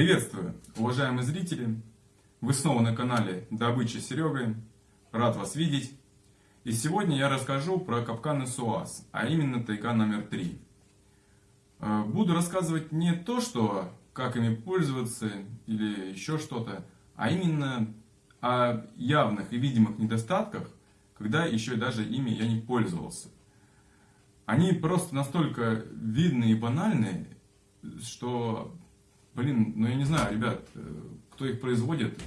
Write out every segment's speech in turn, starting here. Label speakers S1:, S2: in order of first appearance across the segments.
S1: Приветствую, уважаемые зрители! Вы снова на канале Добыча Серегой. Рад вас видеть. И сегодня я расскажу про капканы СУАС, а именно тайга номер 3. Э, буду рассказывать не то, что как ими пользоваться или еще что-то, а именно о явных и видимых недостатках, когда еще даже ими я не пользовался. Они просто настолько видны и банальны, что, блин, ну я не знаю, ребят, э, кто их производит,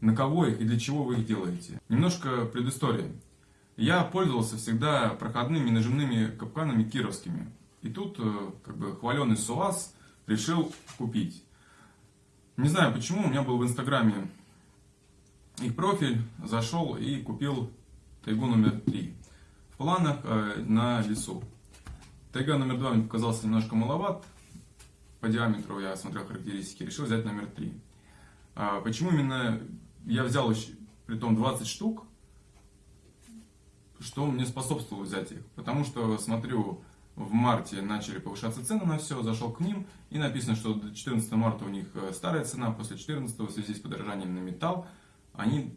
S1: на кого их и для чего вы их делаете. Немножко предыстории. Я пользовался всегда проходными нажимными капканами кировскими. И тут, э, как бы, хваленый СУАС решил купить. Не знаю почему, у меня был в инстаграме их профиль, зашел и купил тайгу номер 3. В планах э, на лесу. Тайга номер 2 мне показался немножко маловат. По диаметру я смотрел характеристики, решил взять номер 3. А, почему именно я взял, при том 20 штук, что мне способствовало взять их? Потому что смотрю, в марте начали повышаться цены на все, зашел к ним и написано, что до 14 марта у них э, старая цена, после 14 в связи с подорожанием на металл, они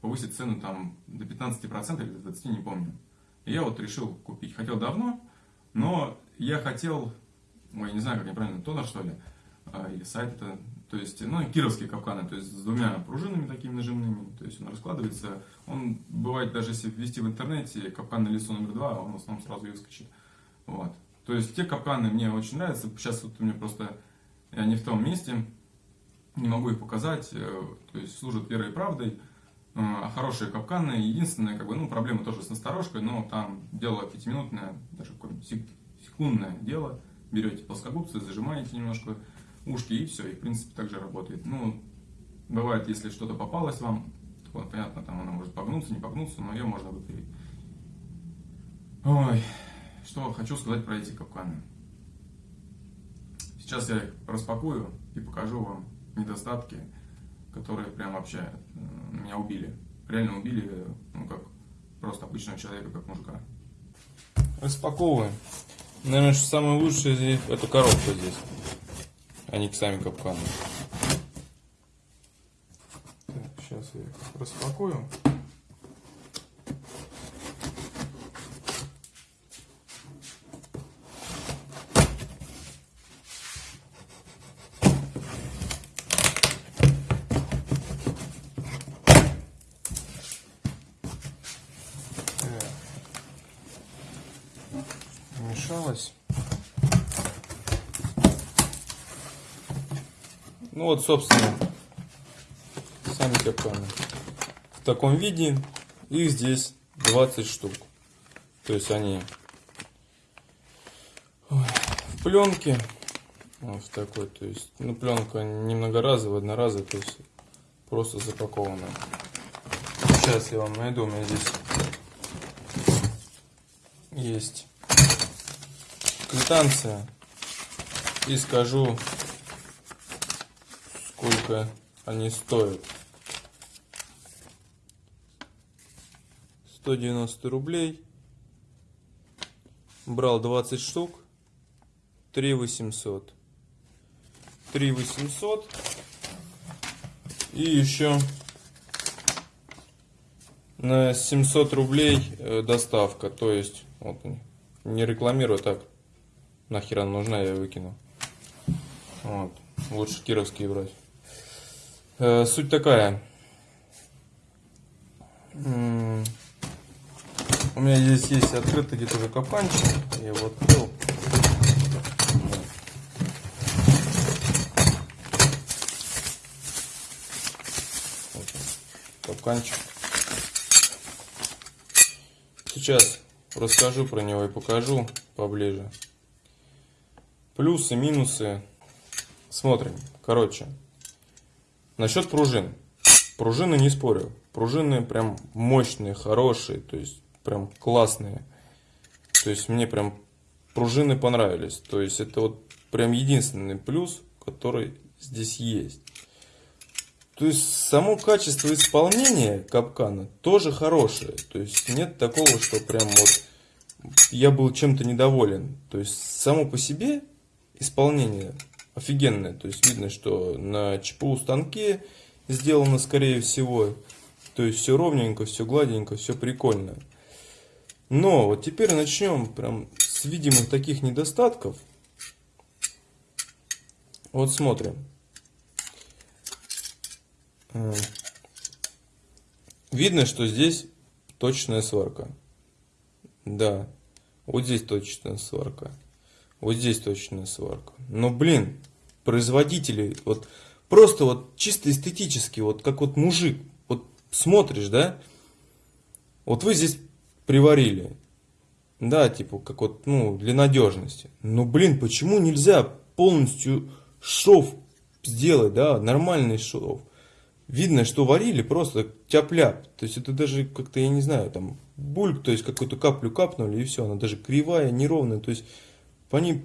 S1: повысят цену там до 15% или до 20%, не помню. И я вот решил купить. Хотел давно, но я хотел, ой, я не знаю, как неправильно, тонер что ли, а, или сайт это, то есть, ну, кировские капканы, то есть с двумя пружинами такими нажимными, то есть он раскладывается, он бывает даже если ввести в интернете капкан на лесу номер два, он в основном сразу и выскочит. Вот. То есть те капканы мне очень нравятся, сейчас вот у меня просто, я не в том месте, не могу их показать, э, то есть служат верой и правдой, э, хорошие капканы. Единственная как бы, ну, проблема тоже с насторожкой, но там дело пятиминутное, даже секундное дело. Берете плоскогубцы, зажимаете немножко ушки и все, и в принципе также работает. Ну, бывает, если что-то попалось вам, то понятно, там она может погнуться, не погнуться, но ее можно выпилить. Ой, что хочу сказать про эти капканы. Сейчас я их распакую и покажу вам недостатки, которые прям вообще э, меня убили. Реально убили, ну как просто обычного человека, как мужика.
S2: Распаковываем. Наверное, что самое лучшее здесь, это коробка здесь, а не сами капканы. Так, сейчас я их распакую. Смешалось. Ну вот, собственно, сами капканы. В таком виде их здесь 20 штук. То есть они в пленке. Вот в такой, то есть, ну пленка не многоразовая, одноразовая, то есть просто запакованная. Сейчас я вам найду, у меня здесь есть квитанция и скажу, сколько они стоят. 190 рублей. Брал 20 штук. 3 800. 3 800. И еще на 700 рублей э, доставка. То есть, вот не рекламирую так нахер она нужна, я выкину. Вот. Лучше кировские брать. Э, суть такая. У меня здесь есть открытый где-то уже капанчик. Я его открыл. Капканчик. Сейчас расскажу про него и покажу поближе. Плюсы, минусы. Смотрим. Короче. Насчет пружин. Пружины не спорю. Пружины прям мощные, хорошие. То есть прям классные. То есть мне прям пружины понравились. То есть это вот прям единственный плюс, который здесь есть. То есть само качество исполнения капкана тоже хорошее. То есть нет такого, что прям вот я был чем-то недоволен. То есть само по себе исполнение офигенная. То есть видно, что на ЧПУ станке сделано, скорее всего. То есть все ровненько, все гладенько, все прикольно. Но вот теперь начнем прям с видимых таких недостатков. Вот смотрим. Э, Видно, что здесь точная сварка. Да, вот здесь точная сварка. Вот здесь точная сварка. Но, блин, производители, вот просто вот чисто эстетически, вот как вот мужик, вот смотришь, да, вот вы здесь приварили, да, типа, как вот, ну, для надежности. Но, блин, почему нельзя полностью шов сделать, да, нормальный шов? Видно, что варили просто тяп-ляп. То есть это даже как-то, я не знаю, там бульк, то есть какую-то каплю капнули и все, она даже кривая, неровная. То есть по ней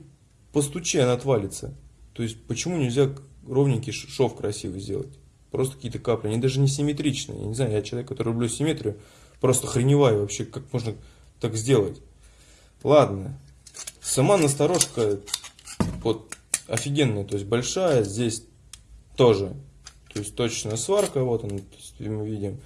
S2: постучи, она отвалится. То есть почему нельзя ровненький шов красивый сделать? Просто какие-то капли, они даже не симметричные. Я не знаю, я человек, который люблю симметрию, просто хреневаю вообще, как можно так сделать. Ладно. Сама насторожка вот офигенная, то есть большая, здесь тоже то есть точная сварка, вот он, мы видим.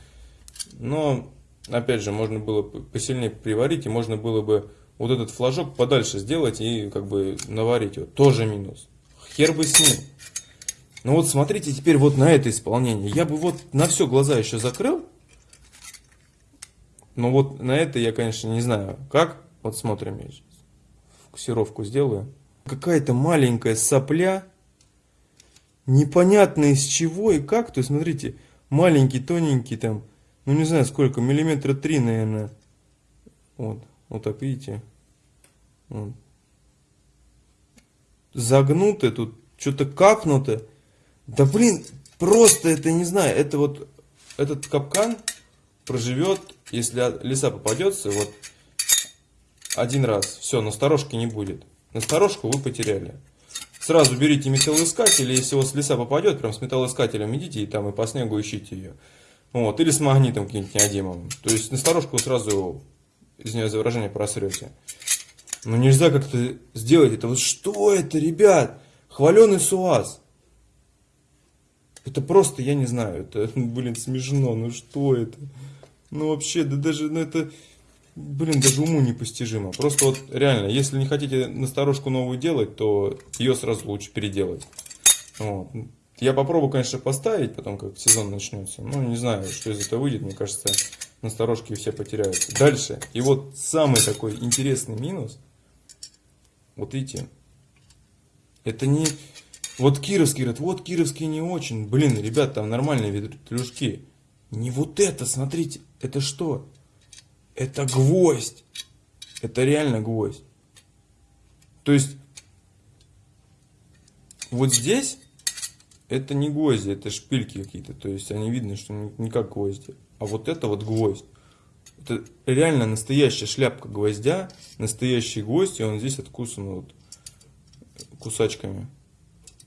S2: Но, опять же, можно было посильнее приварить, и можно было бы вот этот флажок подальше сделать и как бы наварить его. Тоже минус. Хер бы с ним. Ну вот смотрите теперь вот на это исполнение. Я бы вот на все глаза еще закрыл. Но вот на это я, конечно, не знаю как. Вот смотрим, я сейчас фокусировку сделаю. Какая-то маленькая сопля непонятно из чего и как. То есть, смотрите, маленький, тоненький там, ну не знаю сколько, миллиметра три, наверное. Вот, вот так, видите? Вот. Загнуто тут, что-то капнуто. Да блин, просто это не знаю, это вот этот капкан проживет, если леса попадется, вот один раз. Все, на сторожке не будет. На сторожку вы потеряли сразу берите металлоискатель, если у вас леса попадет, прям с металлоискателем идите и там и по снегу ищите ее. Вот, или с магнитом каким-нибудь неодимовым. То есть на сторожку вы сразу, извиняюсь за выражение, просрете. Но нельзя как-то сделать это. Вот что это, ребят? Хваленый суаз. Это просто, я не знаю, это, блин, смешно. Ну что это? Ну вообще, да даже, ну это блин, даже уму непостижимо. Просто вот реально, если не хотите насторожку новую делать, то ее сразу лучше переделать. Вот. Я попробую, конечно, поставить, потом как сезон начнется. Ну, не знаю, что из этого выйдет. Мне кажется, насторожки все потеряются. Дальше. И вот самый такой интересный минус. Вот видите. Это не... Вот кировский говорят, вот кировский не очень. Блин, ребят, там нормальные ветрюшки. Не вот это, смотрите. Это что? Это гвоздь. Это реально гвоздь. То есть, вот здесь это не гвозди, это шпильки какие-то. То есть, они видны, что не как гвозди. А вот это вот гвоздь. Это реально настоящая шляпка гвоздя, настоящий гвоздь, и он здесь откусан вот кусачками.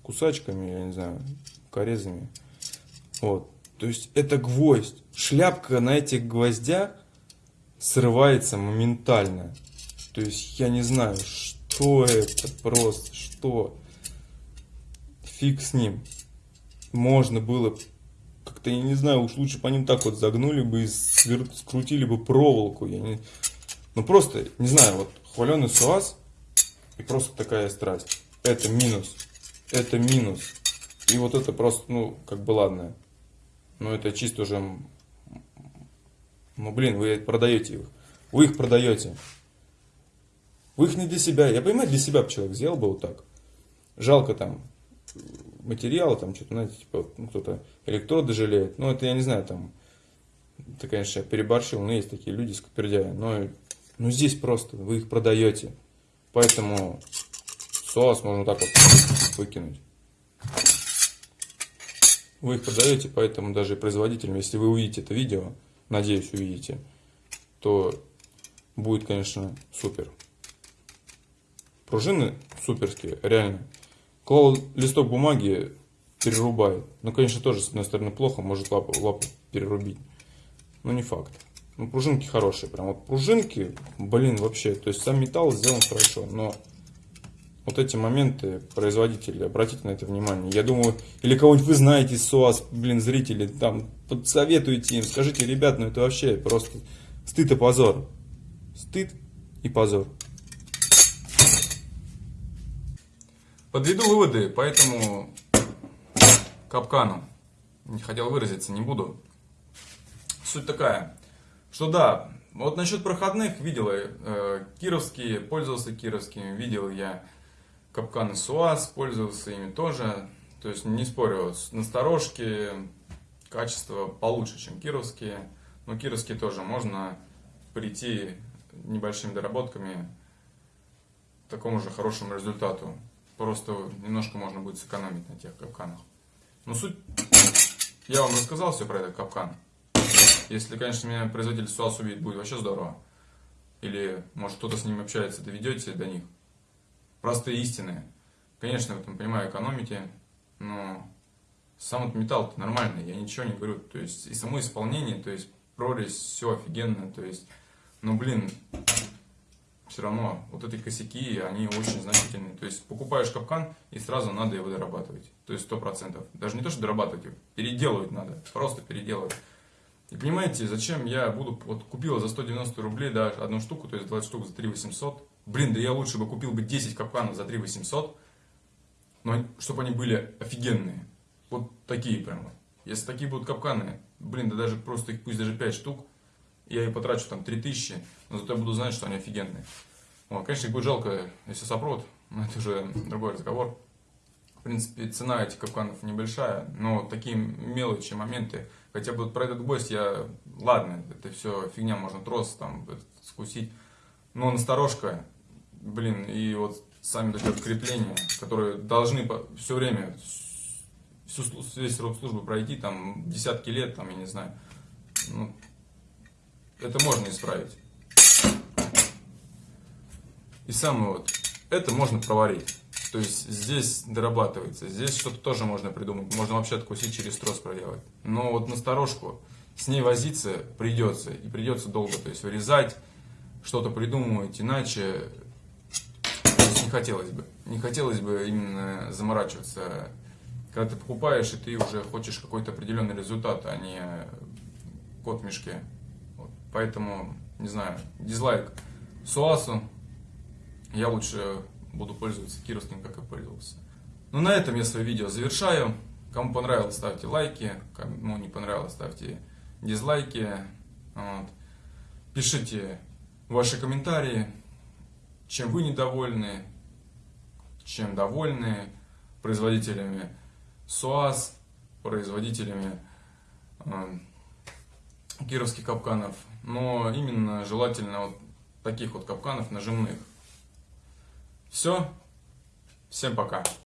S2: Кусачками, я не знаю, корезами. Вот. То есть это гвоздь. Шляпка на этих гвоздях срывается моментально. То есть я не знаю, что это просто, что. Фиг с ним. Можно было как-то, я не знаю, уж лучше по ним так вот загнули бы и скрутили бы проволоку. Я не... Ну просто, не знаю, вот хваленый суаз и просто такая страсть. Это минус. Это минус. И вот это просто, ну, как бы ладно. Но это чисто уже ну, блин, вы продаете их. Вы их продаете. Вы их не для себя. Я понимаю, для себя бы человек сделал бы вот так. Жалко там материала, там что-то, знаете, типа, ну, кто-то электроды жалеет. Ну, это я не знаю, там, это, конечно, я переборщил, но есть такие люди, скупердяи. Но ну, здесь просто вы их продаете. Поэтому соус можно так вот выкинуть. Вы их продаете, поэтому даже производителям, если вы увидите это видео, надеюсь, увидите, то будет, конечно, супер. Пружины суперские, реально. Клал листок бумаги, перерубает. Ну, конечно, тоже, с одной стороны, плохо, может лапу, лапу перерубить. Но не факт. Ну, пружинки хорошие. Прям вот пружинки, блин, вообще. То есть сам металл сделан хорошо, но Вот эти моменты, производители, обратите на это внимание. Я думаю, или кого-нибудь вы знаете из СУАС, блин, зрители, там, подсоветуйте им, скажите, ребят, ну это вообще просто стыд и позор. Стыд и позор.
S1: Подведу выводы по этому капкану. Не хотел выразиться, не буду. Суть такая, что да, вот насчет проходных видел я э, кировские, пользовался кировскими, видел я капканы СУАС, пользовался ими тоже. То есть не спорю, насторожки, качество получше, чем кировские. Но кировские тоже можно прийти небольшими доработками к такому же хорошему результату. Просто немножко можно будет сэкономить на тех капканах. Но суть... Я вам рассказал все про этот капкан. Если, конечно, меня производитель СУАС увидит, будет вообще здорово. Или, может, кто-то с ним общается, доведете до них. Простые истины. Конечно, в этом понимаю, экономите, но сам этот металл нормальный, я ничего не говорю. То есть, и само исполнение, то есть, прорезь, все офигенно, то есть, ну, блин, все равно вот эти косяки, они очень значительные. То есть покупаешь капкан и сразу надо его дорабатывать. То есть сто процентов. Даже не то, что дорабатывать, переделывать надо. Просто переделывать. И понимаете, зачем я буду, вот купила за 190 рублей, да, одну штуку, то есть 20 штук за 3 800. Блин, да я лучше бы купил бы 10 капканов за 3 800, но чтобы они были офигенные. Вот такие прямо. Если такие будут капканы, блин, да даже просто их пусть даже 5 штук, я и потрачу там 3000, но зато я буду знать, что они офигенные. Вот, конечно, их будет жалко, если сопрут, но это уже другой разговор. В принципе, цена этих капканов небольшая, но такие мелочи, моменты, хотя бы про этот гвоздь я, ладно, это все фигня, можно трос там скусить, но насторожка, блин, и вот сами эти крепления, которые должны все время, всю, весь срок службы пройти, там, десятки лет, там, я не знаю, ну, это можно исправить. И самое вот, это можно проварить. То есть здесь дорабатывается, здесь что-то тоже можно придумать. Можно вообще откусить через трос проделать. Но вот насторожку с ней возиться придется. И придется долго. То есть вырезать, что-то придумывать. Иначе не хотелось бы. Не хотелось бы именно заморачиваться. Когда ты покупаешь, и ты уже хочешь какой-то определенный результат, а не кот в мешке. Поэтому, не знаю, дизлайк Суасу. Я лучше буду пользоваться кировским, как и пользовался. Ну, на этом я свое видео завершаю. Кому понравилось, ставьте лайки. Кому не понравилось, ставьте дизлайки. Вот. Пишите ваши комментарии, чем вы недовольны, чем довольны производителями СУАЗ, производителями э, кировских капканов. Но именно желательно вот таких вот капканов нажимных. Все. Всем пока.